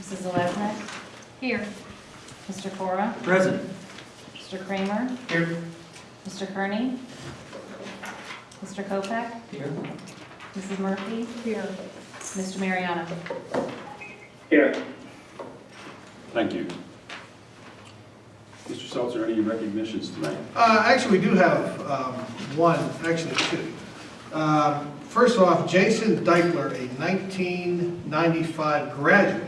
Mrs. Zeleznik. Here. Mr. Cora. Present. Mr. Kramer. Here. Mr. Kearney. Mr. Kopeck. Here. Mrs. Murphy. Here. Mr. Mariano. Here. Thank you. Mr. Seltzer, any recognitions tonight? Uh, Actually, we do have um, one, actually two. Um, First off, Jason Deichler, a 1995 graduate,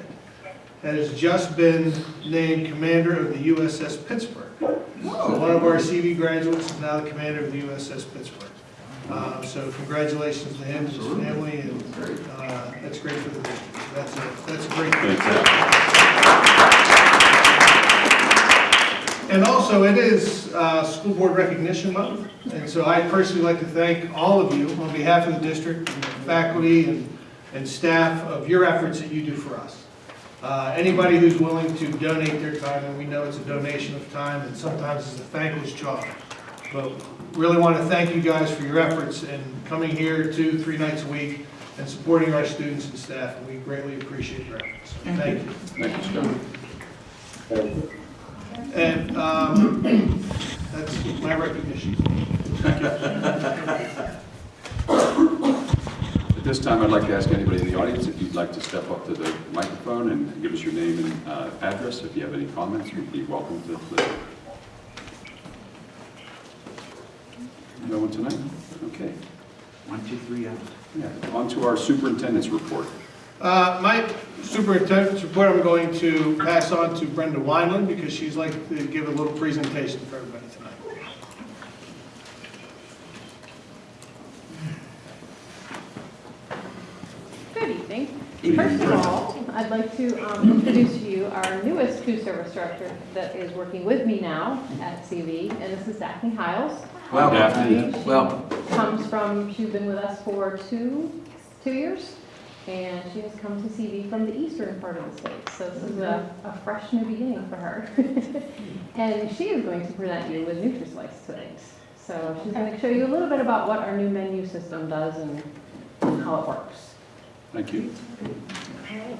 has just been named commander of the USS Pittsburgh. So one of our CV graduates is now the commander of the USS Pittsburgh. Uh, So congratulations to him, and his family, and uh, that's great for the district. That's a, that's a great thing. And also, it is uh, School Board Recognition Month, and so I personally like to thank all of you on behalf of the district, and faculty and, and staff of your efforts that you do for us. Uh, Anybody who's willing to donate their time, and we know it's a donation of time, and sometimes it's a thankless job. But really want to thank you guys for your efforts in coming here two, three nights a week and supporting our students and staff, and we greatly appreciate your efforts. Thank you. Thank you, Scott. And um, that's my recognition. At this time, I'd like to ask anybody in the audience if you'd like to step up to the microphone and give us your name and uh, address. If you have any comments, you'd be welcome to. listen. No one tonight? Okay. One, two, three, out. Yeah, on to our superintendent's report. Uh, My superintendent's report, I'm going to pass on to Brenda Wineland because she's like to give a little presentation for everybody tonight. Good evening. Good First of all, I'd like to um, introduce to you our newest food service director that is working with me now at CV, and this is Daphne Hiles. Welcome. Daphne. She Welcome. Comes from, she's been with us for two, two years, and she has come to CV from the eastern part of the state. So this is a, a fresh new beginning for her. And she is going to present you with NutriSlice today. So she's going to show you a little bit about what our new menu system does and and how it works. Thank you. Okay,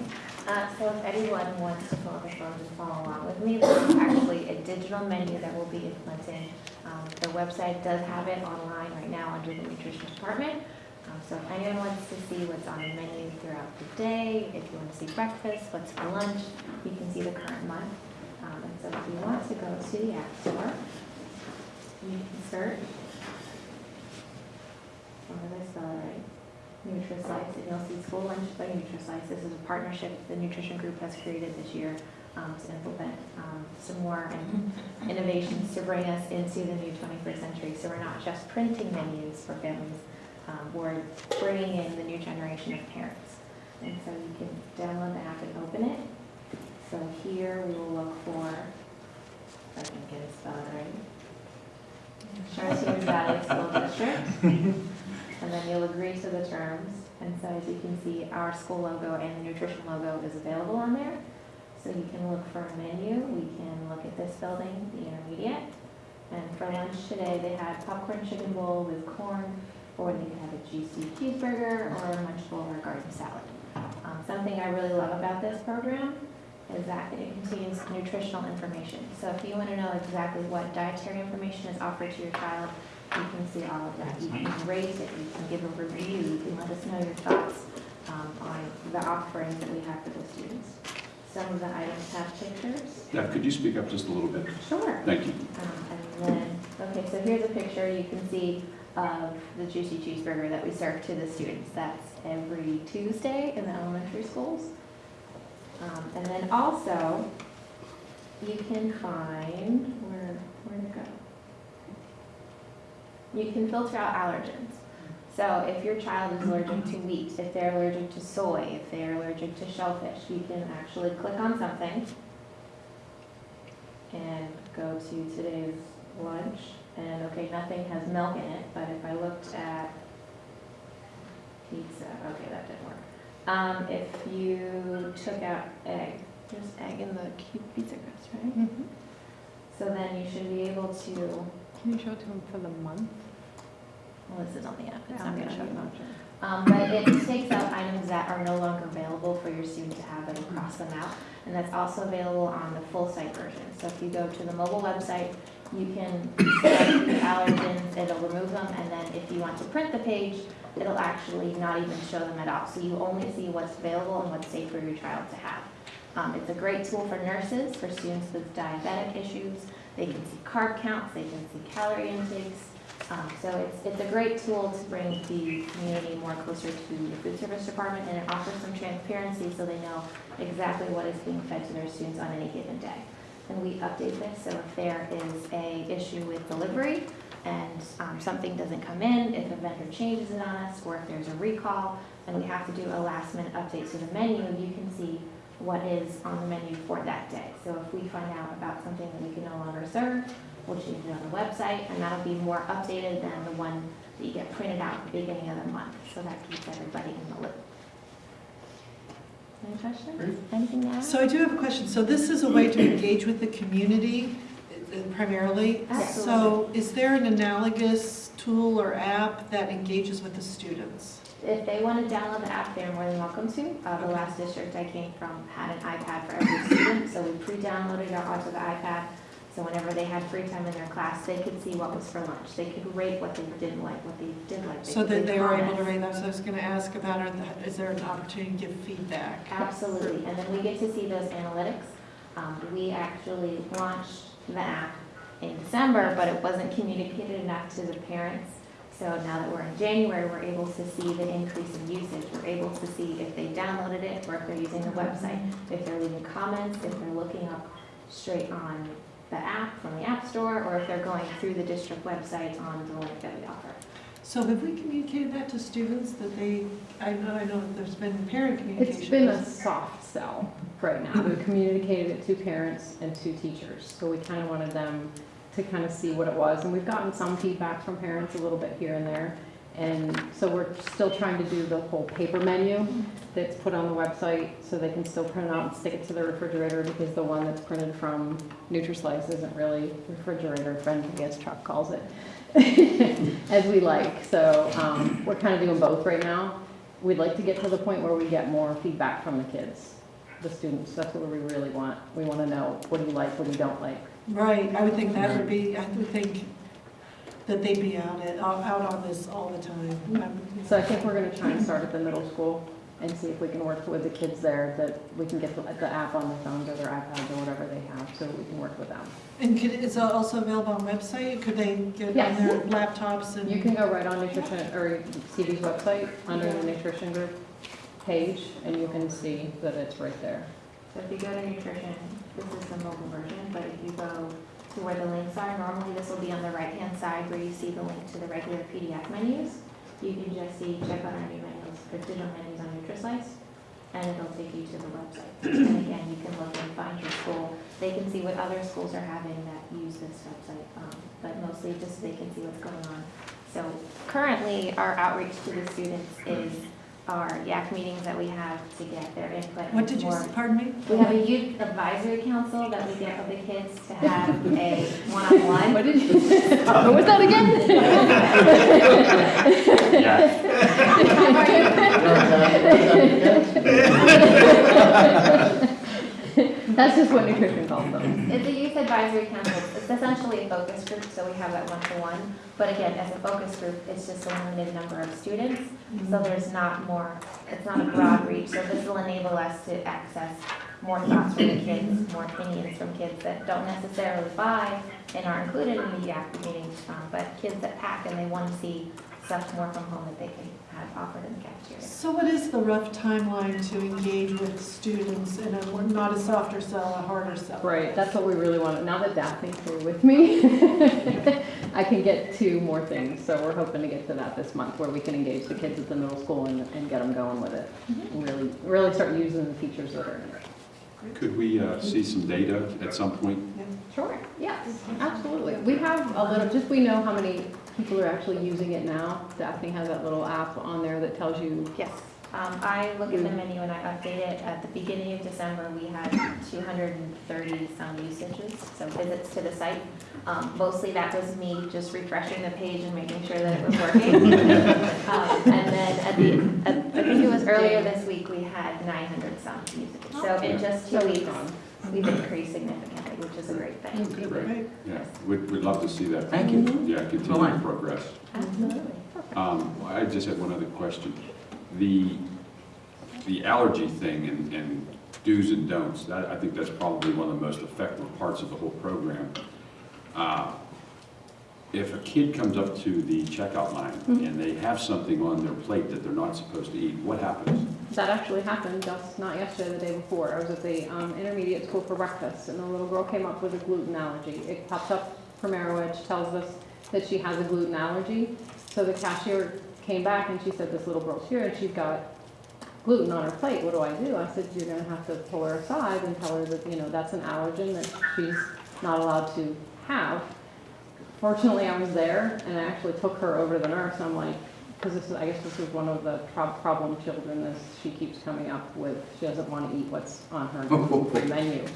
uh, so if anyone wants to pull up a phone and follow along with me, this is actually a digital menu that we'll be implementing. Um, The website does have it online right now under the nutrition department. Um, So if anyone wants to see what's on the menu throughout the day, if you want to see breakfast, what's for lunch, you can see the current month. Um, And so if you want to go to the App Store, you can search. Or it right? NutriSlice, and you'll see School Lunch by NutriSlice. This is a partnership the nutrition group has created this year um, to implement um, some more in- innovations to bring us into the new 21st century. So we're not just printing menus for families, um, we're bringing in the new generation of parents. And so you can download the app and open it. So here we will look for, if I can get it spelled right, Valley School District. And then you'll agree to the terms. And so as you can see, our school logo and the nutrition logo is available on there. So you can look for a menu. We can look at this building, the intermediate. And for lunch today, they had popcorn chicken bowl with corn, or they could have a juicy cheeseburger, or a lunchable or a garden salad. Um, Something I really love about this program is that it contains nutritional information. So if you want to know exactly what dietary information is offered to your child, you can see all of that. You can rate it, you can give a review, you can let us know your thoughts um, on the offerings that we have for the students. Some of the items have pictures. Deb, could you speak up just a little bit? Sure. Thank you. Um, And then, okay, so here's a picture you can see of the juicy cheeseburger that we serve to the students. That's every Tuesday in the elementary schools. Um, And then also, you can find, where, where'd it go? You can filter out allergens. So if your child is allergic to wheat, if they're allergic to soy, if they're allergic to shellfish, you can actually click on something and go to today's lunch, and okay, nothing has milk in it, but if I looked at pizza, okay, that didn't work. Um, if you took out egg, there's egg in the pizza crust, right? So then you should be able to, Can you show it to them for the month? well, this is on the app, it's not gonna show you. Um, but it takes out items that are no longer available for your student to have, it'll cross them out. And that's also available on the full site version. So if you go to the mobile website, you can select the allergens, it'll remove them, and then if you want to print the page, it'll actually not even show them at all. So you only see what's available and what's safe for your child to have. Um, it's a great tool for nurses, for students with diabetic issues. They can see carb counts, they can see calorie intakes. Um, so it's, it's a great tool to bring the community more closer to the food service department, and it offers some transparency so they know exactly what is being fed to their students on any given day. And we update this, so if there is a issue with delivery and um, something doesn't come in, if a vendor changes it on us, or if there's a recall, and we have to do a last minute update to the menu, you can see what is on the menu for that day. So if we find out about something that we can no longer serve, we'll change it on the website, and that'll be more updated than the one that you get printed out at the beginning of the month. So that keeps everybody in the loop. Any questions? Anything to add? So I do have a question. So this is a way to engage with the community uh, primarily? Absolutely. So is there an analogous tool or app that engages with the students? If they want to download the app, they're more than welcome to. Uh, the last district I came from had an iPad for every student, so we pre-downloaded it onto the iPad. So whenever they had free time in their class, they could see what was for lunch. They could rate what they didn't like, what they did like. So could that they were able to rate those. I was going to ask about, are the- is there an opportunity to give feedback? Absolutely, and then we get to see those analytics. Um, we actually launched the app in December, but it wasn't communicated enough to the parents. So now that we're in January, we're able to see the increase in usage. We're able to see if they downloaded it or if they're using the website, mm-hmm. if they're leaving comments, if they're looking up straight on the app from the App Store, or if they're going through the district website on the link that we offer. So have we communicated that to students that they, I know, I know that there's been parent communication. It's been a soft sell right now. We've communicated it to parents and to teachers. So we kind of wanted them to kind of see what it was. And we've gotten some feedback from parents a little bit here and there. And so we're still trying to do the whole paper menu that's put on the website so they can still print it out and stick it to the refrigerator because the one that's printed from NutriSlice isn't really refrigerator friendly, as Chuck calls it, as we like. So um, we're kind of doing both right now. We'd like to get to the point where we get more feedback from the kids, the students. That's what we really want. We want to know, what do you like, what do you don't like? Right, I would think that would be, I would think that they'd be out at, out on this all the time. Um, So I think we're going to try and start at the middle school and see if we can work with the kids there, that we can get the the app on their phones or their iPads or whatever they have, so we can work with them. And could, is it also available on website? Could they get on their laptops and? You can go right on nutrition, or CV's website, under the nutrition group page, and you can see that it's right there. So if you go to nutrition, this is the mobile version, but if you go to where the links are, normally this will be on the right-hand side where you see the link to the regular PDF menus. You can just see, check on our new menus, or digital menus on NutriSlice, and it'll take you to the website. And again, you can look and find your school. They can see what other schools are having that use this website, um, but mostly just so they can see what's going on. So currently, our outreach to the students is our YAC meetings that we have to get their input. What did you, more- s- pardon me? we have a youth advisory council that we get with the kids to have a one-on-one. What did you, what was that again? That's just what nutrition calls them. It's a youth advisory council. It's essentially a focus group, so we have that one-to-one. But again, as a focus group, it's just a limited number of students. So there's not more, it's not a broad reach. So this will enable us to access more thoughts from the kids, more opinions from kids that don't necessarily buy and are included in the YAC meetings, um, but kids that pack and they want to see stuff more from home that they can have offered in the cafeteria. So what is the rough timeline to engage with students in a, not a softer sell, a harder sell? Right, that's what we really want. Now that Daphne's here with me, I can get to more things. So we're hoping to get to that this month, where we can engage the kids at the middle school and, and get them going with it. And really, really start using the features that are in it. Could we uh, see some data at some point? Sure, yes, absolutely. We have a little, just we know how many people are actually using it now. Daphne has that little app on there that tells you Yes. Um, I look at the menu and I update it. At the beginning of December, we had two hundred and thirty some usages, so visits to the site. Um, mostly that was me just refreshing the page and making sure that it was working. Um, And then at the, at- I think it was earlier this week, we had nine hundred some usages. So in just two weeks, strong. We've increased significantly, which is a great thing. Great. Yeah, we'd, we'd love to see that. Thank you. Yeah, continued progress. Absolutely. Um, I just had one other question. The, the allergy thing and, and do's and don'ts, that, I think that's probably one of the most effective parts of the whole program. Uh, If a kid comes up to the checkout line and they have something on their plate that they're not supposed to eat, what happens? That actually happened just not yesterday, the day before. I was at the um, intermediate school for breakfast, and the little girl came up with a gluten allergy. It popped up from Arrowedge, tells us that she has a gluten allergy. So the cashier came back and she said, this little girl's here and she's got gluten on her plate. What do I do? I said, you're gonna have to pull her aside and tell her that, you know, that's an allergen that she's not allowed to have. Fortunately, I was there and I actually took her over to the nurse. and I'm like, because this is, I guess this is one of the prob- problem children is she keeps coming up with, she doesn't want to eat what's on her menu.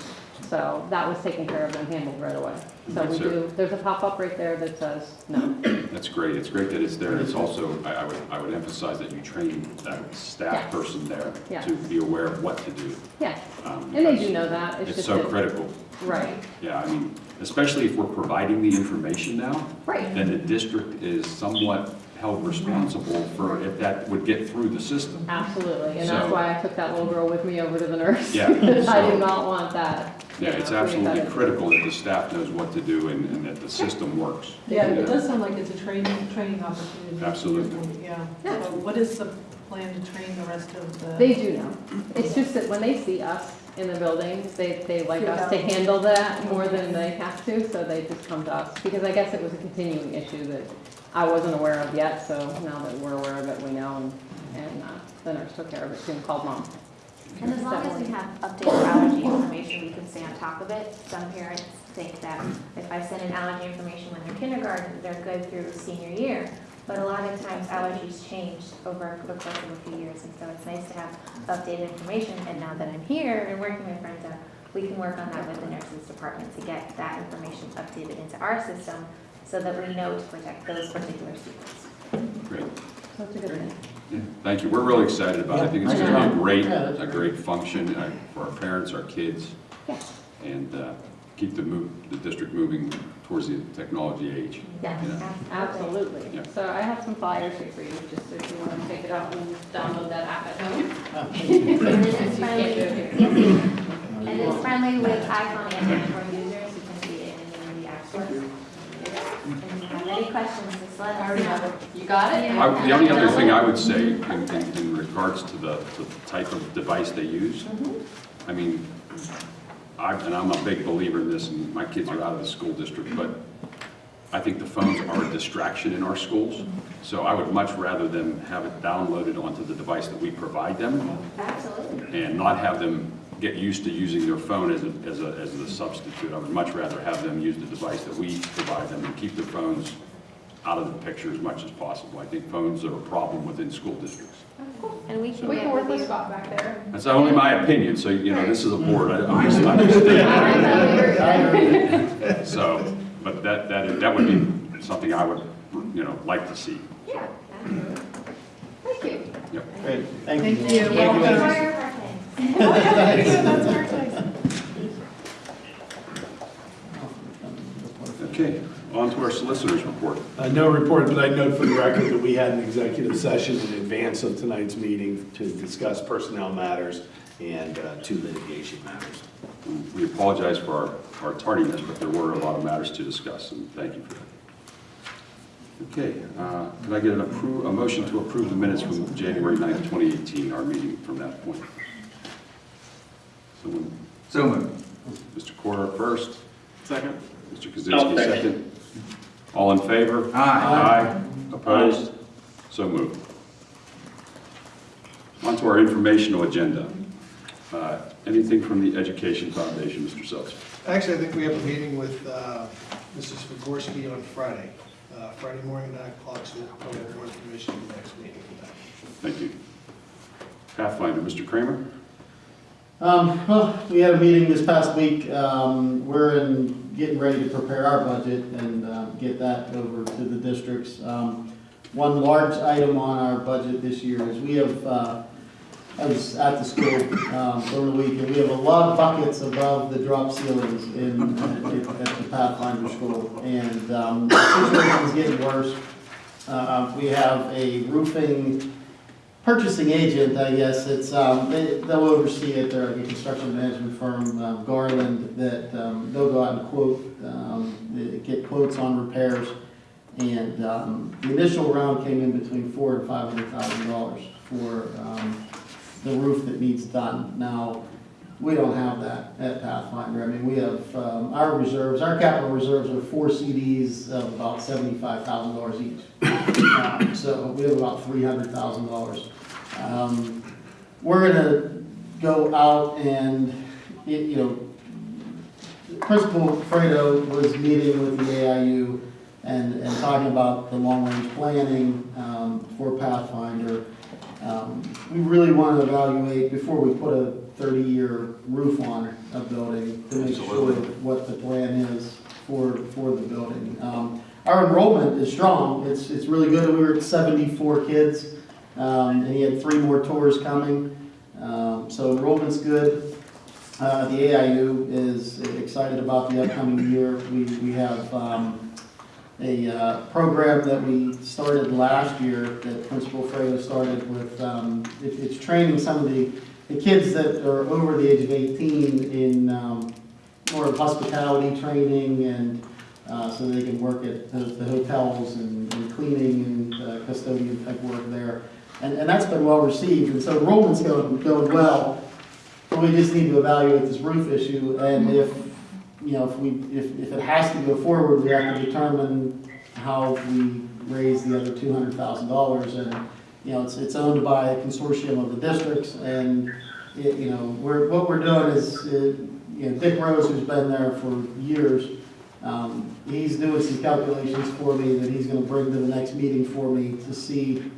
So that was taken care of and handled right away. So we do, there's a pop-up right there that says no. That's great. It's great that it's there. It's also, I, I would, I would emphasize that you train that staff person there Yes. to be aware of what to do. Yeah, um, and they do know that. It's It's just so that- critical. Right, Yeah, I mean, especially if we're providing the information now, right. then the district is somewhat held responsible for if that would get through the system. Absolutely, and that's why I took that little girl with me over to the nurse. Yeah, Because I so- do not want that. you Yeah, it's know, putting absolutely in. critical that the staff knows what to do and, and that the system works. Yeah, it does sound like it's a training, training opportunity. Absolutely. Yeah. Yeah. So what is the plan to train the rest of the? They do know. It's just that when they see us in the building, they, they like us to handle that more than they have to, so they just come to us. Because I guess it was a continuing issue that I wasn't aware of yet, so now that we're aware of it, we know, and, and uh, the nurse took care of it, soon called mom. And as long as we have updated allergy information, we can stay on top of it. Some parents think that if I send in allergy information when they're kindergarten, they're good through senior year. But a lot of times allergies change over the course of a few years, and so it's nice to have updated information. And now that I'm here and working with Brenda, we can work on that with the nurses department to get that information updated into our system so that we know to protect those particular students. Great. So it's a good thing. Yeah, Thank you. We're really excited about it. I think it's going to be a great, Yeah, a great function uh, for our parents, our kids, Yeah. and uh, keep the move, the district moving towards the technology age. Yes, Yeah. absolutely. Absolutely. Yeah. So I have some flyers here for you, just if you want to take it out and download that app at home. And it is friendly, If you can't do it here. and it is friendly with iPhone and Android users, you can see it in the app stores. If you have any questions, just let us know. You got it? I- The only other thing I would say in, in- in regards to the, the type of device they use, mm-hmm. I mean, I, and I'm a big believer in this, and my kids are out of the school district, but I think the phones are a distraction in our schools. So I would much rather them have it downloaded onto the device that we provide them Absolutely. and not have them get used to using their phone as a, as a, as a substitute. I would much rather have them use the device that we provide them and keep their phones out of the picture as much as possible. I think phones are a problem within school districts. And we can We can work with with. Scott back there. That's only my opinion, so, you know, this is a board, I obviously I understand. So, but that, that, that would be something I would, you know, like to see. Yeah. Thank you. Yep. Great, thank Thank you. you. Thank you Welcome. for your preference. That's perfect. Okay, on to our solicitor's report. Uh, No report, but I note for the record that we had an executive session in advance of tonight's meeting to discuss personnel matters and uh, two litigation matters. We apologize for our, our tardiness, but there were a lot of matters to discuss, and thank you for that. Okay, uh, can I get an appro, a motion to approve the minutes from January 9th, 2018, our meeting from that point? Someone, So moved. Mr. Corr first, Second. Mr. I'll Kaczynski second. Second. All in favor? Aye. Aye. Opposed? So moved. On to our informational agenda. Uh, Anything from the Education Foundation, Mr. Seltzer? Actually, I think we have a meeting with uh, Mrs. Figorski on Friday, uh, Friday morning, 9 o'clock, so we'll probably have more information in the next meeting. Thank you. Pathfinder, Mr. Kramer? Um, well, we had a meeting this past week. Um, we're in, getting ready to prepare our budget and, uh, get that over to the districts. Um, one large item on our budget this year is we have, uh, I was at the school, um, over the week, and we have a lot of buckets above the drop ceilings in, at at the Pathfinder School. And, um, the situation is getting worse. Uh, we have a roofing purchasing agent, I guess, it's, um, they, they'll oversee it, they're a construction management firm, um, Garland, that, um, they'll go out and quote, um, get quotes on repairs. And, um, the initial round came in between four and five hundred thousand dollars for, um, the roof that needs done. Now, we don't have that at Pathfinder, I mean, we have, um, our reserves, our capital reserves are four CDs of about seventy-five thousand dollars each. Um, So we have about three hundred thousand dollars. Um, We're gonna go out and, y- you know, Principal Fredo was meeting with the AIU and, and talking about the long-range planning um, for Pathfinder. Um, We really want to evaluate, before we put a thirty-year roof on a building, to make sure Absolutely. what the plan is for, for the building. Um, Our enrollment is strong, it's, it's really good, we were at seventy-four kids, um, and he had three more tours coming. Um, So enrollment's good. Uh, The AIU is excited about the upcoming year. We, we have um, a uh, program that we started last year that Principal Fredo started with, um, it- it's training some of the, the kids that are over the age of 18 in um, more of hospitality training and uh, so they can work at the the hotels and and cleaning and uh, custodian type work there. And, and that's been well received, and so enrollment's going, going well. But we just need to evaluate this roof issue, and if, you know, if we, if, if it has to go forward, we have to determine how we raise the other two hundred thousand dollars. And, you know, it's, it's owned by a consortium of the districts, and, it, you know, we're, what we're doing is, uh, you know, Dick Rose, who's been there for years, um, he's doing some calculations for me that he's gonna bring to the next meeting for me to see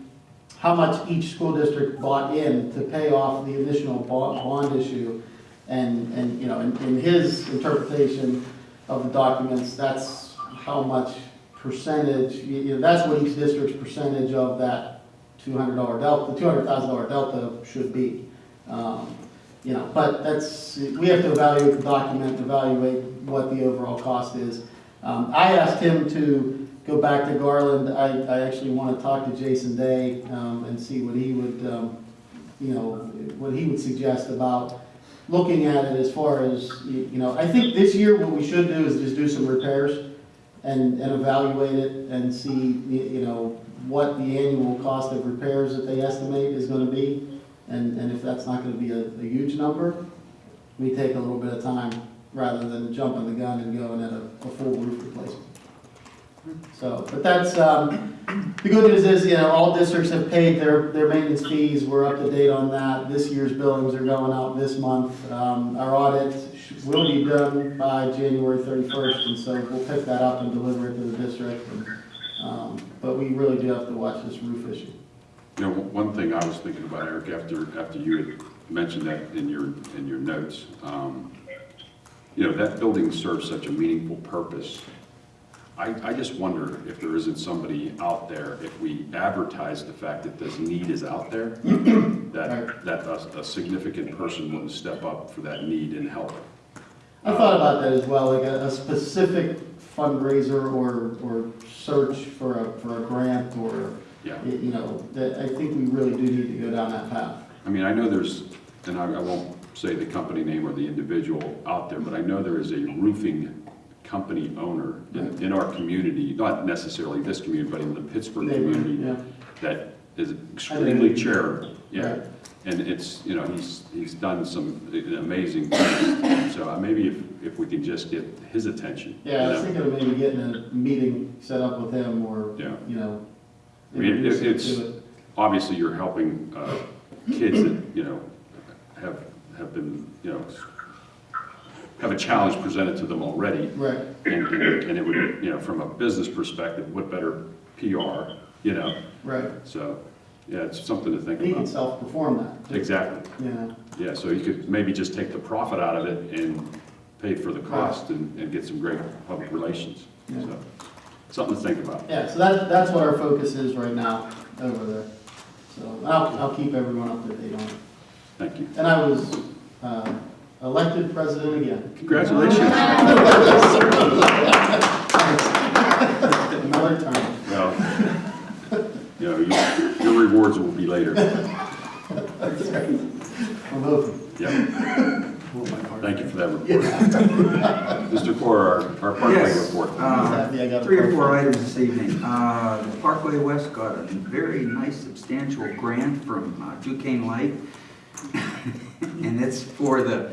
how much each school district bought in to pay off the initial bond, issue. And, and, you know, in, in his interpretation of the documents, that's how much percentage, you know, that's what each district's percentage of that two hundred dollar delta, two hundred thousand dollar delta should be. Um, You know, but that's, we have to evaluate the document, evaluate what the overall cost is. Um, I asked him to go back to Garland, I, I actually want to talk to Jason Day, um, and see what he would, um, you know, what he would suggest about looking at it as far as, you know, I think this year what we should do is just do some repairs and, and evaluate it and see, you know, what the annual cost of repairs that they estimate is gonna be. And, and if that's not gonna be a, a huge number, we take a little bit of time rather than jumping the gun and going at a, a full roof replacement. So, but that's, um, the good news is, you know, all districts have paid their, their maintenance fees, we're up to date on that. This year's billings are going out this month. Um, our audit will be done by January thirty-first, and so we'll pick that up and deliver it to the district. And, Um, but we really do have to watch this roof issue. You know, one thing I was thinking about, Eric, after, after you had mentioned that in your, in your notes, um, you know, that building serves such a meaningful purpose. I, I just wonder if there isn't somebody out there, if we advertise the fact that this need is out there, that, that a, a significant person wouldn't step up for that need and help. I thought about that as well, like a, a specific fundraiser or, or search for a, for a grant or, Yeah. y- you know, that, I think we really do need to go down that path. I mean, I know there's, and I, I won't say the company name or the individual out there, but I know there is a roofing company owner in, in our community, not necessarily this community, but in the Pittsburgh community, Yeah. that is extremely charitable, yeah. Right. And it's, you know, he's, he's done some amazing things, so uh, maybe if, if we can just get his attention. Yeah, I was know? thinking of maybe getting a meeting set up with him or, Yeah. you know. I mean, it- it's- it. Obviously, you're helping, uh, kids that, you know, have, have been, you know, have a challenge presented to them already. Right, And, and it would, you know, from a business perspective, what better PR, you know, right. so, Yeah, it's something to think about. He can about. self-perform that, Exactly. know. Yeah, so you could maybe just take the profit out of it and pay for the cost and, and get some great public relations. Yeah. So, something to think about. Yeah, so that, that's what our focus is right now over there. So I'll, I'll keep everyone up to date on it. Thank you. And I was uh, elected president again. Congratulations. Another time. Well, you know, your- your rewards will be later. I'm hoping. Yeah. Thank you for that report. Mr. Core, our, our Parkway Yes, report. uh, Happy I got a Three or four items this evening. Uh, the Parkway West got a very nice substantial grant from uh, Duquesne Light. And it's for the,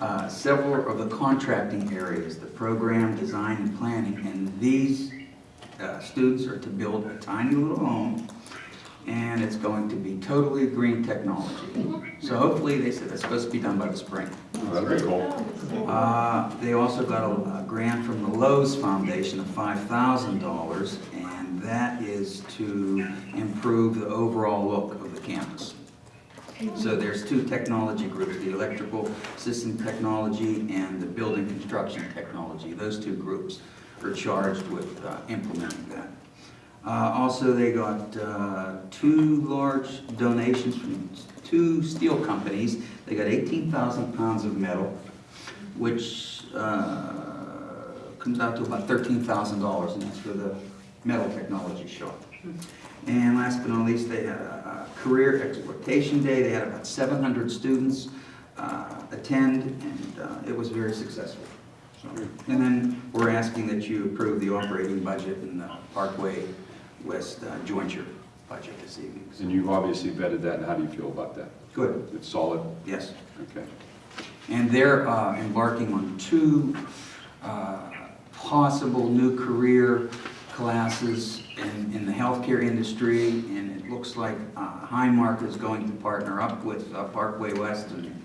uh, several of the contracting areas, the program, design, and planning. And these uh, students are to build a tiny little home, and it's going to be totally green technology. So hopefully, they said it's supposed to be done by the spring. Oh, That'd cool. Uh, They also got a a grant from the Lowe's Foundation of $5,000, and that is to improve the overall look of the campus. So there's two technology groups, the electrical system technology and the building construction technology. Those two groups are charged with uh, implementing that. Uh, Also, they got uh, two large donations from two steel companies. They got 18,000 pounds of metal, which uh, comes out to about $13,000, and that's for the metal technology shop. And last but not least, they had a a career exploitation day. They had about 700 students uh, attend, and uh, it was very successful. So, And then we're asking that you approve the operating budget and the Parkway West uh, jointure budget this evening. And you've obviously vetted that, and how do you feel about that? Good, It's solid? yes. Okay. And they're uh, embarking on two uh, possible new career classes in, in the healthcare industry, and it looks like uh, Highmark is going to partner up with uh, Parkway West, and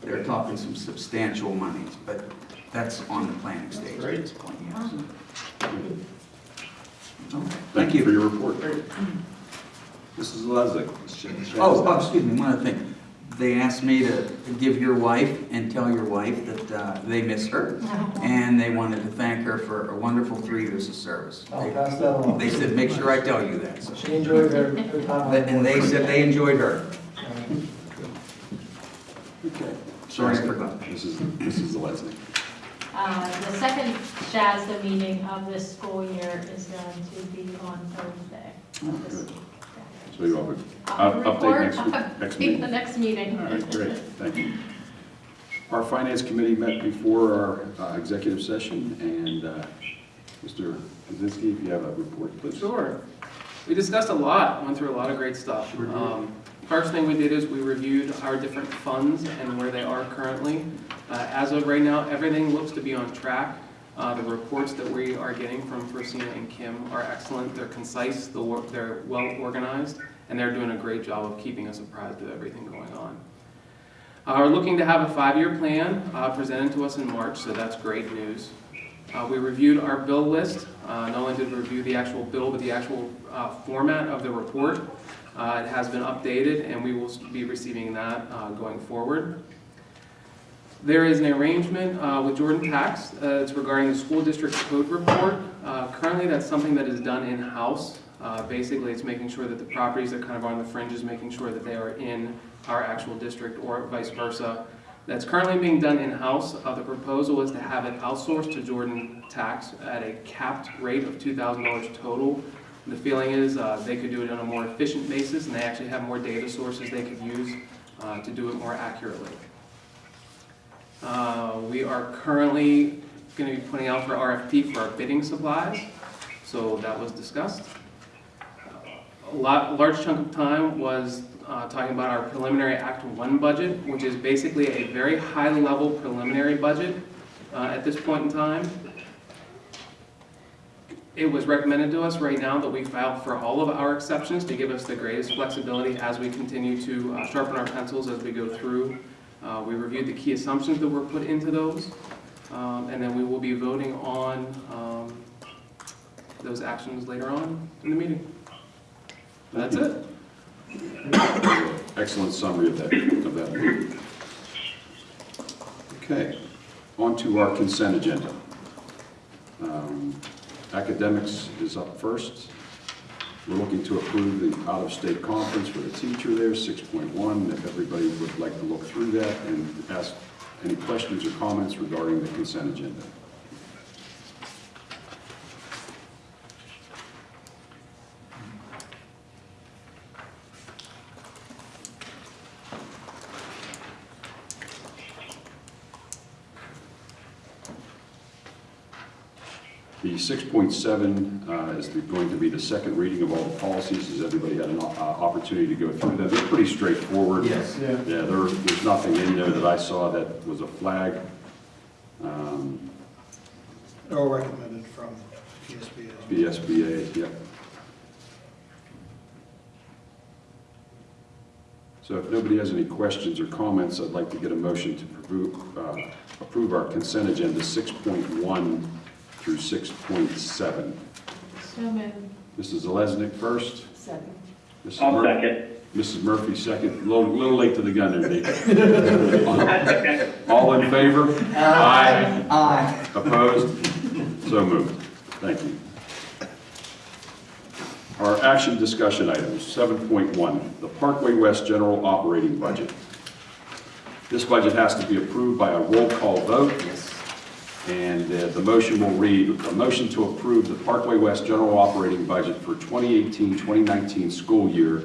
they're talking some substantial monies, but that's on the planning stage at this point, yes. Okay, Thank you for your report. Mrs. Leslie. Oh, oh, excuse me, one other thing. They asked me to give your wife and tell your wife that uh, they miss her, and they wanted to thank her for a wonderful three years of service. I'll They- pass that along. They said, make sure I tell you that, so. She enjoyed her, her time And they said they enjoyed her. Okay. Sorry, I forgot. Mrs. Mrs. Leslie. Uh, The second SHASDA meeting of this school year is going to be on Thursday of this week. So you have a I'll up- update report next week, on next The next meeting. All right, great, thank you. Our finance committee met before our uh, executive session, and uh, Mr. Kaczynski, if you have a report, please. Sure. We discussed a lot, went through a lot of great stuff. Sure. Um, First thing we did is we reviewed our different funds and where they are currently. Uh, As of right now, everything looks to be on track. Uh, The reports that we are getting from Francina and Kim are excellent. They're concise, they're well-organized, and they're doing a great job of keeping us apprised of everything going on. Uh, We're looking to have a five-year plan uh, presented to us in March, so that's great news. Uh, We reviewed our bill list. Uh, Not only did we review the actual bill, but the actual format of the report. It has been updated, and we will be receiving that going forward. There is an arrangement uh, with Jordan Tax. uh, It's regarding the school district code report. Uh, Currently, that's something that is done in-house. Uh, Basically, it's making sure that the properties that kind of on the fringes, making sure that they are in our actual district or vice versa. That's currently being done in-house. Uh, The proposal is to have it outsourced to Jordan Tax at a capped rate of $2,000 total. The feeling is uh, they could do it on a more efficient basis, and they actually have more data sources they could use to do it more accurately. Uh, We are currently going to be putting out for RFP for our bidding supplies, so that was discussed. A lot, large chunk of time was uh, talking about our preliminary Act One budget, which is basically a very high-level preliminary budget uh, at this point in time. It was recommended to us right now that we file for all of our exceptions to give us the greatest flexibility as we continue to uh, sharpen our pencils as we go through. Uh, We reviewed the key assumptions that were put into those, um, and then we will be voting on um, those actions later on in the meeting. That's it. Excellent summary of that, of that. Okay, on to our consent agenda. Um, Academics is up first. We're looking to approve the out-of-state conference for the teacher there, 6.1. If everybody would like to look through that and ask any questions or comments regarding the consent agenda. The 6.7 uh, is the- going to be the second reading of all the policies. Has everybody had an uh, opportunity to go through them? They're pretty straightforward. Yes. Yeah. Yeah, there, there's nothing in there that I saw that was a flag. Um, All recommended from PSBA. BSBA, yep. So if nobody has any questions or comments, I'd like to get a motion to approve, uh, approve our consent agenda 6.1 through 6.7. So moved. Mrs. Zeleznik first. Second. Mrs. I'll Mur- second. Mrs. Murphy second. A little, little late to the gun there, Nate. All in favor? Aye. Aye. Opposed? So moved. Thank you. Our action discussion items, 7.1, the Parkway West General Operating Budget. This budget has to be approved by a roll call vote. And uh, the motion will read, a motion to approve the Parkway West General Operating Budget for 2018-2019 school year.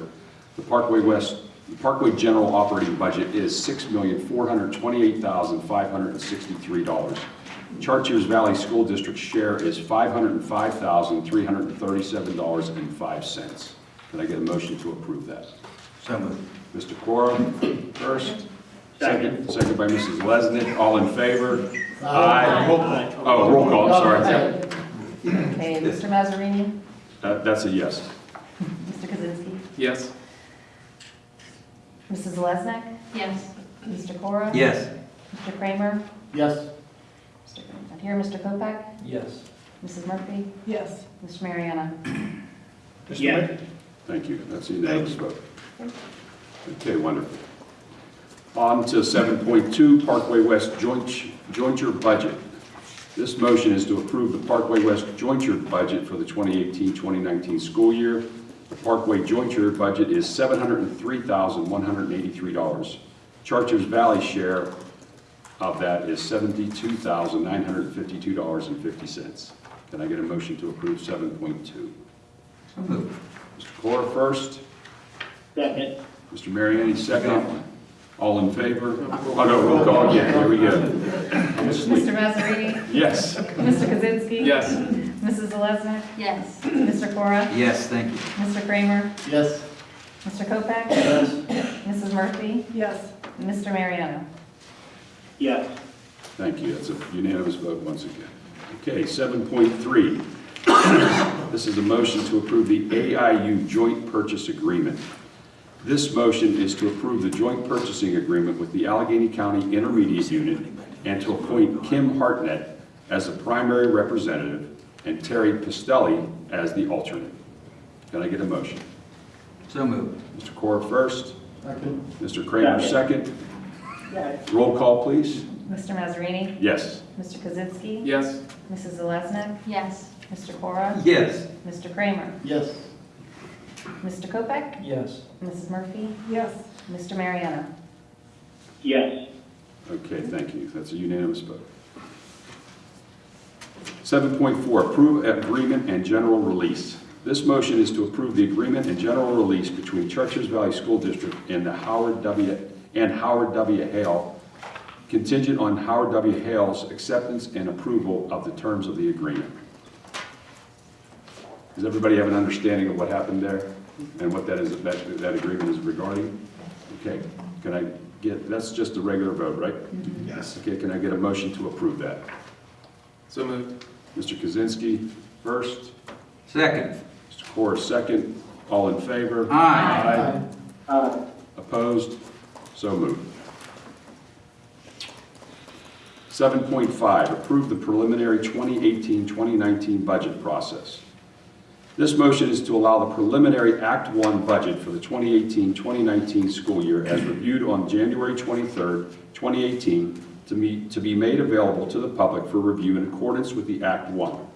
The Parkway West, the Parkway General Operating Budget is $6,428,563. Chartiers Valley School District share is $505,337.05. Can I get a motion to approve that? So moved. Mr. Cora, first. Second. Second by Mrs. Lesnick. All in favor? Aye. Roll call. Oh, roll call, I'm sorry. Okay, Mr. Mazzarini? That- That's a yes. Mr. Kaczynski? Yes. Mrs. Lesnick? Yes. Mr. Cora? Yes. Mr. Kramer? Yes. Mr. Not here, Mr. Kopak? Yes. Mrs. Murphy? Yes. Mr. Mariano? Mr. Yes. Mayor? Thank you. That's a unanimous vote. Okay, wonderful. On to 7.2, Parkway West joint jointure budget. This motion is to approve the Parkway West jointure budget for the 2018-2019 school year. The Parkway jointure budget is $703,183. Chartiers Valley share of that is $72,952.50. Can I get a motion to approve 7.2? So moved. Mr. Cora first. Second. Mr. Mariani, second. All in favor? Oh, no, roll call again, here we go. Mr. Mazzarini? Yes. Mr. Kaczynski? Yes. Mrs. Lesnick? Yes. Mr. Cora? Yes, thank you. Mr. Kramer? Yes. Mr. Kopak? Yes. Mrs. Murphy? Yes. Mr. Mariano? Yes. Thank you, that's a unanimous vote once again. Okay, 7.3. This is a motion to approve the AIU Joint Purchase Agreement. This motion is to approve the joint purchasing agreement with the Allegheny County Intermediate Unit and to appoint Kim Hartnett as the primary representative and Terry Pistelli as the alternate. Can I get a motion? So moved. Mr. Cora first, Second. Mr. Kramer second. Roll call, please. Mr. Mazzarini? Yes. Mr. Kaczynski? Yes. Mrs. Lesnick? Yes. Mr. Cora? Yes. Mr. Kramer? Yes. Mr. Kopak? Yes. Mrs. Murphy? Yes. Mr. Mariano? Yes. Okay, thank you. That's a unanimous vote. 7.4, approve agreement and general release. This motion is to approve the agreement and general release between Chartiers Valley School District and the Howard W. and Howard W. Hale, contingent on Howard W. Hale's acceptance and approval of the terms of the agreement. Does everybody have an understanding of what happened there and what that is, that, that agreement is regarding? Okay, can I get, that's just a regular vote, right? Yes. Okay, can I get a motion to approve that? So moved. Mr. Kaczynski, first. Second. Mr. Corr, second. All in favor? Aye. Aye. Opposed? So moved. 7.5, approve the preliminary 2018-2019 budget process. This motion is to allow the preliminary Act 1 budget for the 2018-2019 school year as reviewed on January 23, 2018, to be, to be made available to the public for review in accordance with the Act 1.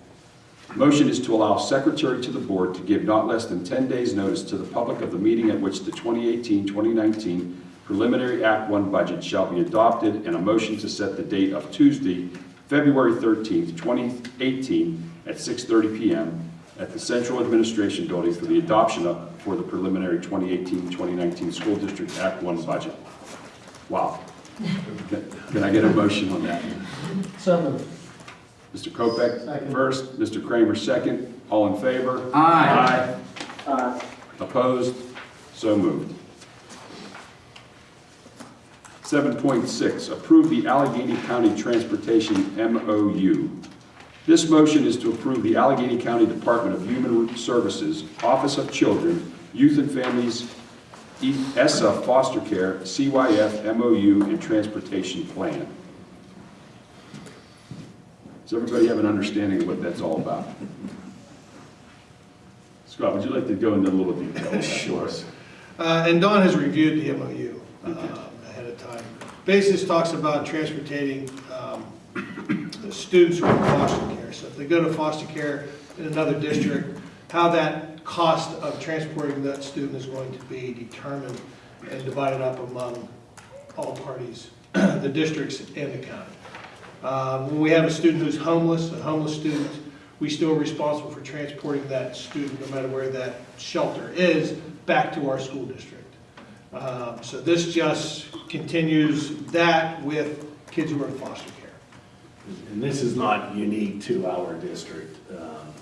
Motion is to allow secretary to the board to give not less than 10 days' notice to the public of the meeting at which the 2018-2019 preliminary Act 1 budget shall be adopted, and a motion to set the date of Tuesday, February 13, 2018, at 6:30 PM at the Central Administration Building for the adoption of, for the preliminary 2018-2019 School District Act 1 budget. Wow. Can can I get a motion on that? So moved. Mr. Kopeck Second. first, Mr. Kramer second. All in favor? Aye. Aye. Opposed? So moved. 7.6, approve the Allegheny County Transportation MOU. This motion is to approve the Allegheny County Department of Human Services, Office of Children, Youth and Families, ESSA Foster Care, CYF MOU, and Transportation Plan. Does everybody have an understanding of what that's all about? Scott, would you like to go into a little detail? on that for us? Uh, And Dawn has reviewed the MOU uh, ahead of time. Basis talks about transportating um, students who are in foster care. So if they go to foster care in another district, how that cost of transporting that student is going to be determined and divided up among all parties, the districts and the county. Um, When we have a student who's homeless, a homeless student, we still are responsible for transporting that student, no matter where that shelter is, back to our school district. Um, So this just continues that with kids who are in foster care. And this is not unique to our district. Um,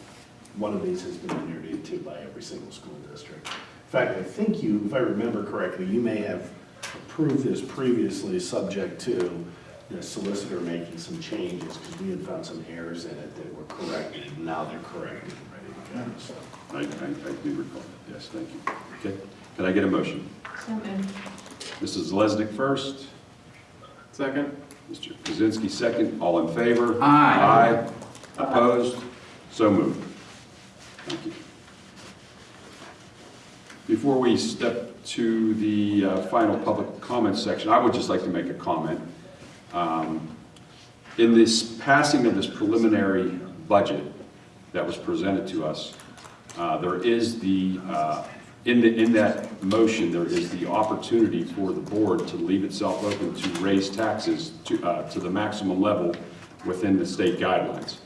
One of these has been entered into by every single school district. In fact, I think you, if I remember correctly, you may have approved this previously, subject to the solicitor making some changes, because we had found some errors in it that were corrected, and now they're corrected and ready to go, so. I, I, I do recall, yes, thank you. Okay, can I get a motion? So moved. Mrs. Lesnick first, Second? Mr. Kaczynski second, all in favor? Aye. Aye. Opposed? So moved. Thank you. Before we step to the uh, final public comment section, I would just like to make a comment. Um, In this passing of this preliminary budget that was presented to us, uh, there is the, uh, in the, in that motion, there is the opportunity for the board to leave itself open to raise taxes to, uh, to the maximum level within the state guidelines.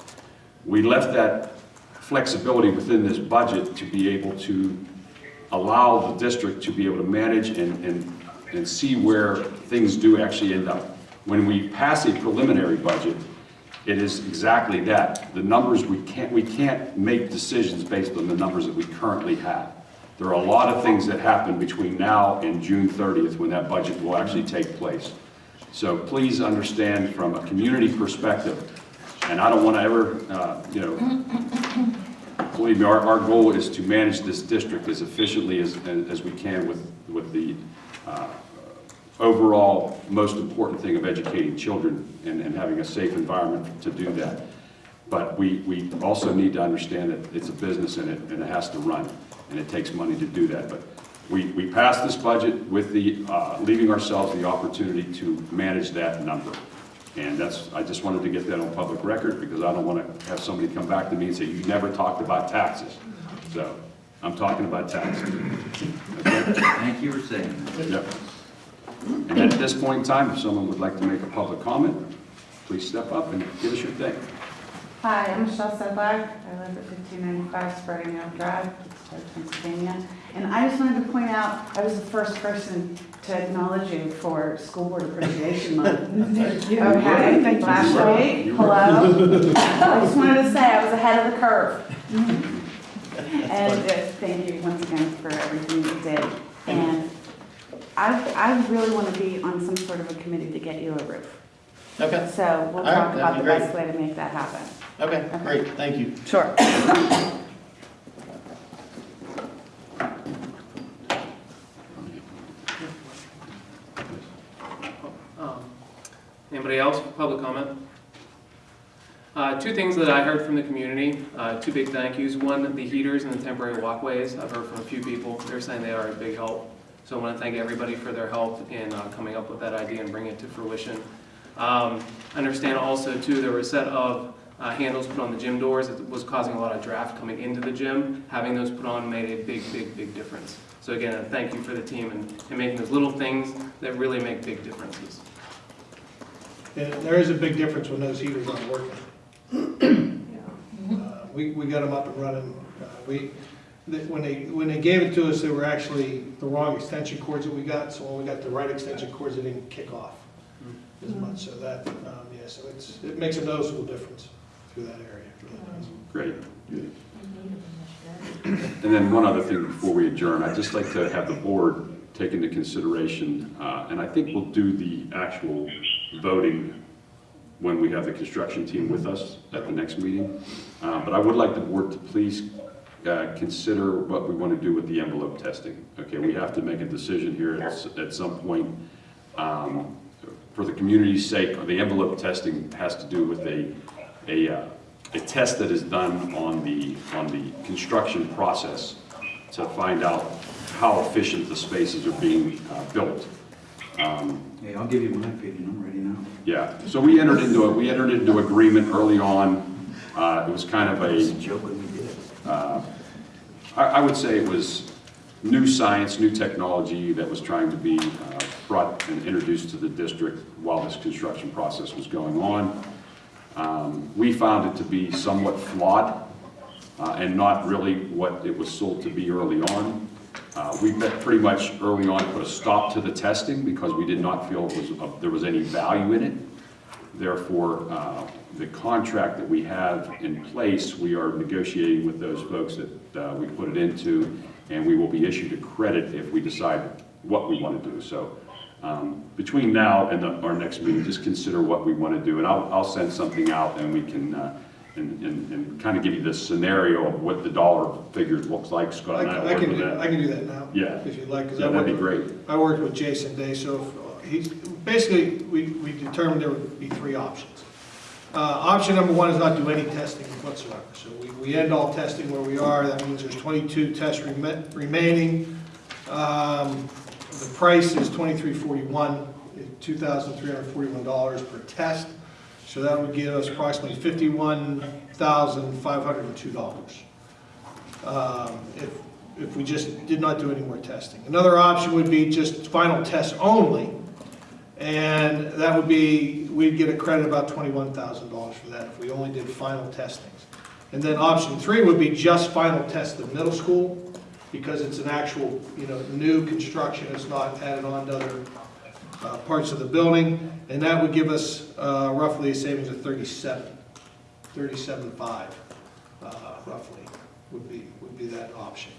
We left that flexibility within this budget to be able to allow the district to be able to manage and, and, and see where things do actually end up. When we pass a preliminary budget, it is exactly that. The numbers, we can't, we can't make decisions based on the numbers that we currently have. There are a lot of things that happen between now and June 30th when that budget will actually take place. So please understand from a community perspective, and I don't want to ever, uh, you know, believe me, our, our goal is to manage this district as efficiently as, as we can with, with the uh, overall most important thing of educating children and, and having a safe environment to do that. But we, we also need to understand that it's a business and it, and it has to run, and it takes money to do that. But we, we passed this budget with the, uh, leaving ourselves the opportunity to manage that number. And that's, I just wanted to get that on public record because I don't want to have somebody come back to me and say, you never talked about taxes. So I'm talking about taxes. Okay? Thank you for saying that. Yep. And at this point in time, if someone would like to make a public comment, please step up and give us your thing. Hi, I'm Michelle Sedlak. I live at 1595 Spreading Oak Drive, Pittsburgh, Pennsylvania. And I just wanted to point out, I was the first person to acknowledge you for School Board Appreciation Month. Thank you. Okay, Thank you. last You were. hello. I just wanted to say I was ahead of the curve. And uh, thank you once again for everything you did. And I, I really want to be on some sort of a committee to get you a roof. Okay, So we'll All right, talk about the be best way to make that happen. okay, great, thank you. Sure. Anybody else, public comment? Uh, Two things that I heard from the community, uh, two big thank yous. One, the heaters and the temporary walkways. I've heard from a few people. They're saying they are a big help. So I want to thank everybody for their help in uh, coming up with that idea and bringing it to fruition. Um, I understand also too, there were a set of uh, handles put on the gym doors that was causing a lot of draft coming into the gym. Having those put on made a big, big, big difference. So again, a thank you for the team and, and making those little things that really make big differences. And there is a big difference when those heaters aren't working. Uh, We, we got them up and running. Uh, We, that- when they, when they gave it to us, they were actually the wrong extension cords that we got, so when we got the right extension cords, it didn't kick off as much, so that, um, yeah, so it's, it makes a noticeable difference through that area. It really does. Great. And then one other thing before we adjourn, I'd just like to have the board take into consideration, uh, and I think we'll do the actual voting when we have the construction team with us at the next meeting. Uh, But I would like the board to please uh, consider what we want to do with the envelope testing. Okay, we have to make a decision here at at some point. Um, For the community's sake, the envelope testing has to do with a, a, uh, a test that is done on the, on the construction process to find out how efficient the spaces are being uh, built. Um, Hey, I'll give you my opinion, I'm ready now. Yeah, so we entered into, a we entered into agreement early on. Uh, It was kind of It's a a, joke when we did it. uh, I, I would say it was new science, new technology that was trying to be uh, brought and introduced to the district while this construction process was going on. Um, We found it to be somewhat flawed uh, and not really what it was sold to be early on. Uh, We pretty much early on put a stop to the testing because we did not feel was, there was any value in it. Therefore, uh, the contract that we have in place, we are negotiating with those folks that uh, we put it into, and we will be issued a credit if we decide what we want to do. So um, between now and the- our next meeting, just consider what we want to do, and I'll, I'll send something out, and we can, uh, and, and, and kind of give you the scenario of what the dollar figure looks like, Scott I and I can, I can with do, I that. can do that now. Yeah. If you'd like, because I Yeah, that'd be worked, great. I worked with Jason Day, so if, he's, basically, we, we determined there would be three options. Uh, option number one is not do any testing whatsoever. So we, we end all testing where we are. That means there's 22 tests remaining. Um, the price is 2341, $2,341 per test. So that would give us approximately $51,502 um, if, if we just did not do any more testing. Another option would be just final tests only, and that would be, we'd get a credit about twenty-one thousand dollars for that if we only did final testings. And then option three would be just final test of middle school, because it's an actual, you know, new construction, it's not added on to other uh, parts of the building, and that would give us uh, roughly a savings of thirty-seven, thirty-seven-five, uh, roughly, would be, would be that option.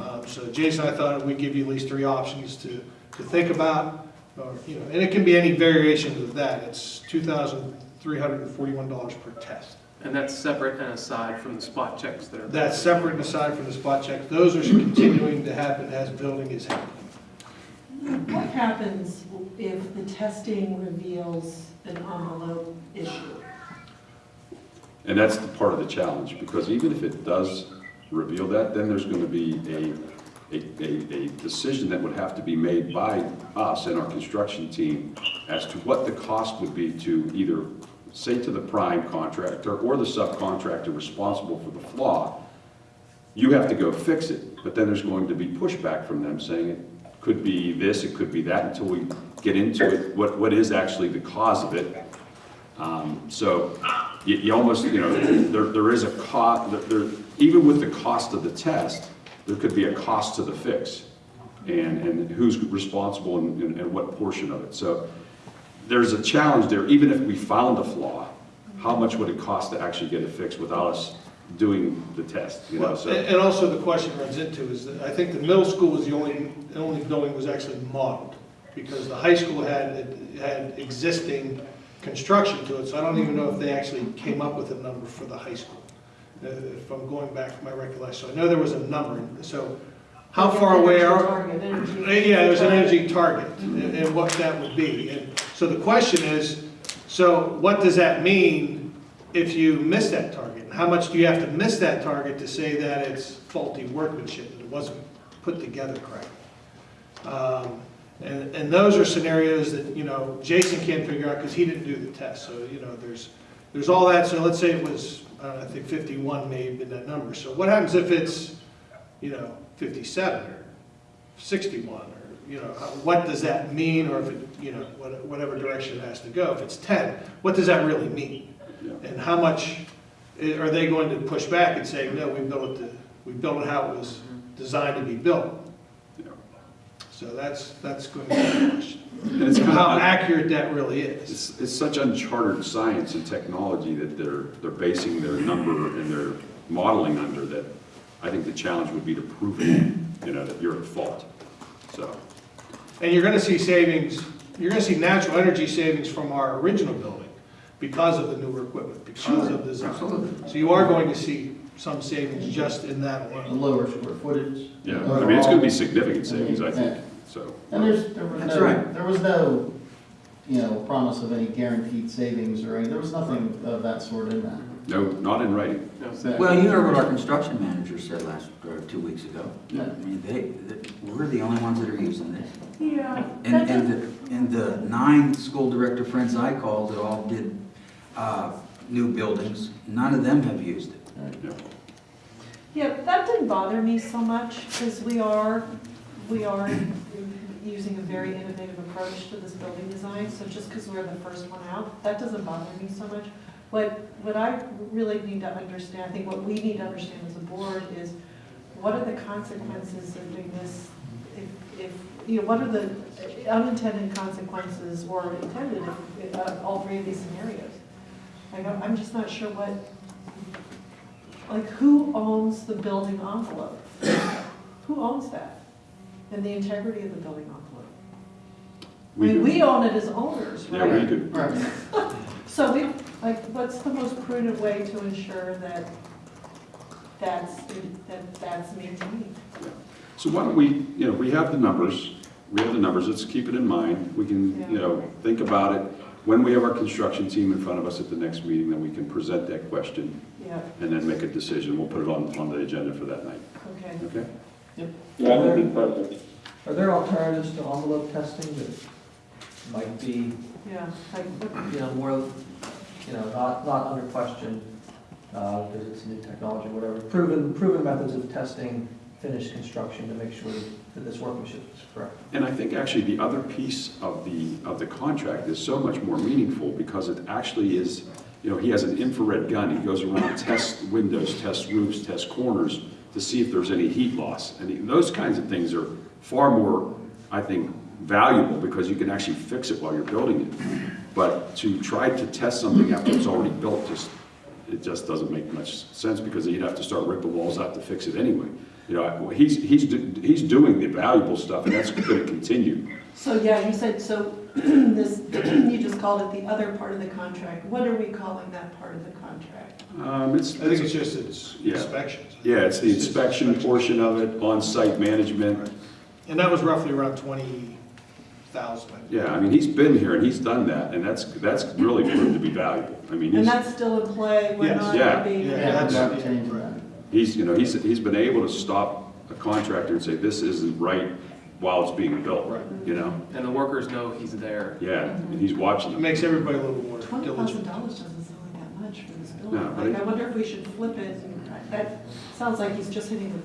Um, So Jason, I thought we'd give you at least three options to, to think about, or, you know, and it can be any variation of that. It's two thousand three hundred and forty-one dollars per test. And that's separate and aside from the spot checks that are. That's separate and aside from the spot checks. Those are continuing to happen as building is happening. What happens if the testing reveals an envelope issue? And that's the part of the challenge, because even if it does reveal that, then there's gonna be a, a, a, a decision that would have to be made by us and our construction team as to what the cost would be to either say to the prime contractor or the subcontractor responsible for the flaw, you have to go fix it, but then there's going to be pushback from them saying could be this, it could be that, until we get into it, what, what is actually the cause of it. Um, So you, you almost, you know, there, there is a cost, there, even with the cost of the test, there could be a cost to the fix. And, and who's responsible and, and- and what portion of it. So there's a challenge there, even if we found a flaw, how much would it cost to actually get it fixed without us doing the test, you know, Well, so. And and also the question runs into is that I think the middle school was the only, the only building was actually modeled, because the high school had, had existing construction to it, so I don't even know if they actually came up with a number for the high school, uh, if I'm going back to my recollection. So I know there was a number, so how far away are? Target, energy. Yeah, there's an energy target and and what that would be. And so the question is, so what does that mean if you miss that target? And how much do you have to miss that target to say that it's faulty workmanship, that it wasn't put together correctly? Um, And, and those are scenarios that, you know, Jason can't figure out because he didn't do the test. So, you know, there's, there's all that. So let's say it was, uh, I think 51 may have been that number. So what happens if it's, you know, 57 or 61 or, you know, what does that mean? Or if it, you know, whatever direction it has to go. If it's 10, what does that really mean? And how much, are they going to push back and say, no, we built it, the- we built it how it was designed to be built? So that's, that's going to be the question. And it's kind How of, accurate that really is. it's, it's such uncharted science and technology that they're, they're basing their number and their modeling under that I think the challenge would be to prove it, you know, that you're at fault. So, And you're gonna see savings, you're gonna see natural energy savings from our original building because of the newer equipment, because of the design. Absolutely. So you are going to see some savings just in that A alone. lower square footage. yeah, I mean, it's gonna be significant savings, I think, so. And there's, there was That's no, right. there was no, you know, promise of any guaranteed savings or any, there was nothing of that sort in that. No, not in writing. No. Well, you heard what our construction manager said last, or two weeks ago. Yeah. I mean, they, they- we're the only ones that are using this. Yeah. And, and the, and the nine school director friends I called that all did, uh, new buildings, none of them have used it. Yeah. That didn't bother me so much, because we are, we are using a very innovative approach to this building design, so just because we're the first one out, that doesn't bother me so much. What, what I really need to understand, I think what we need to understand as a board is, what are the consequences of doing this? If, if, you know, what are the unintended consequences or intended of, of all three of these scenarios? Like, I'm I'm just not sure what, like, who owns the building envelope? Who owns that? And the integrity of the building envelope? I We mean, do. we own it as owners, Yeah, we do. Right. So we, like, what's the most prudent way to ensure that that's, that that's maintained? So why don't we, you know, we have the numbers, we have the numbers, let's keep it in mind. We can, you know, think about it. When we have our construction team in front of us at the next meeting, then we can present that question Yeah, and then make a decision. We'll put it on, on the agenda for that night, okay. okay? That would be perfect. Are there alternatives to envelope testing that might be, Yeah, like, what- you know, more, you know, not, not under question, uh, because it's new technology, whatever, proven, proven methods of testing finished construction to make sure that this workmanship is correct? And I think actually the other piece of the, of the contract is so much more meaningful because it actually is, you know, he has an infrared gun. He goes around, and tests windows, tests roofs, tests corners to see if there's any heat loss. And those kinds of things are far more, I think, valuable because you can actually fix it while you're building it. But to try to test something after it's already built, just, it just doesn't make much sense because you'd have to start ripping walls out to fix it anyway. You know, he's, he's, do- he's doing the valuable stuff and that's gonna continue. So, yeah, you said, so this, you just called it the other part of the contract. What are we calling that part of the contract? Um, it's, I think it's just its Yeah. inspections. yeah, it's the just inspection portion of it, on-site management. And that was roughly around 20,000. Yeah, I mean, he's been here and he's done that and that's, that's really proved to be valuable. I mean, And that's still in play, we're Yes. not Yeah. gonna be. Yeah, Yeah, that's- not changing that. he's, you know, he's, he's been able to stop a contractor and say, this isn't right while it's being built, Right. you know? And the workers know he's there. Yeah, and he's watching It them. makes everybody a little more Twenty diligent. dollars doesn't sound like that much for this No, building. but Like, it- I wonder if we should flip it, and that sounds like he's just hitting the,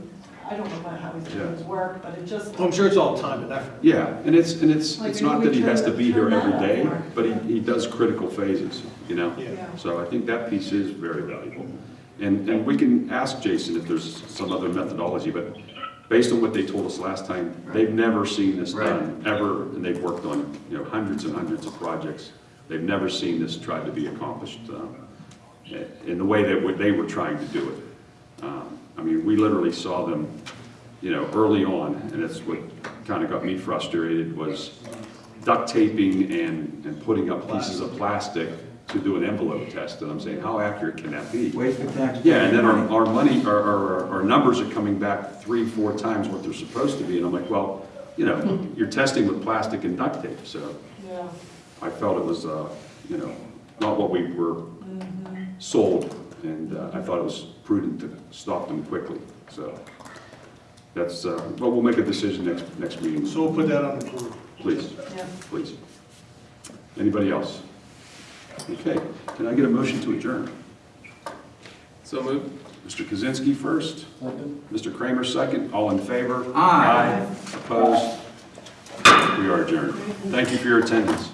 I don't know about how he's doing Yeah. his work, but it just. Well, I'm sure it's all time and effort. Yeah, and it's, and it's, Like, it's maybe not we that he turn has to that- be here turn every that up day, more. but he, he does critical phases, you know? Yeah. Yeah. So I think that piece is very valuable. And, and we can ask Jason if there's some other methodology, but based on what they told us last time, they've never seen this done, ever, and they've worked on, you know, hundreds and hundreds of projects. They've never seen this tried to be accomplished um, in the way that they were trying to do it. Um, I mean, we literally saw them, you know, early on, and that's what kind of got me frustrated, was duct taping and, and putting up pieces of plastic to do an envelope test, and I'm saying, how accurate can that be? Waste of taxpayer Yeah, and then our, money. our money, our, our, our numbers are coming back three, four times what they're supposed to be, and I'm like, well, you know, you're testing with plastic and duct tape, so Yeah. I felt it was, uh, you know, not what we were sold, and uh, I thought it was prudent to stop them quickly, so. That's, uh, but we'll make a decision next, next meeting. So we'll put that on the board. Please, Yeah. please. Anybody else? Okay, can I get a motion to adjourn? So moved. Mr. Kaczynski first, Second. Mr. Kramer second, all in favor? Aye. Opposed? We are adjourned. Thank you for your attendance.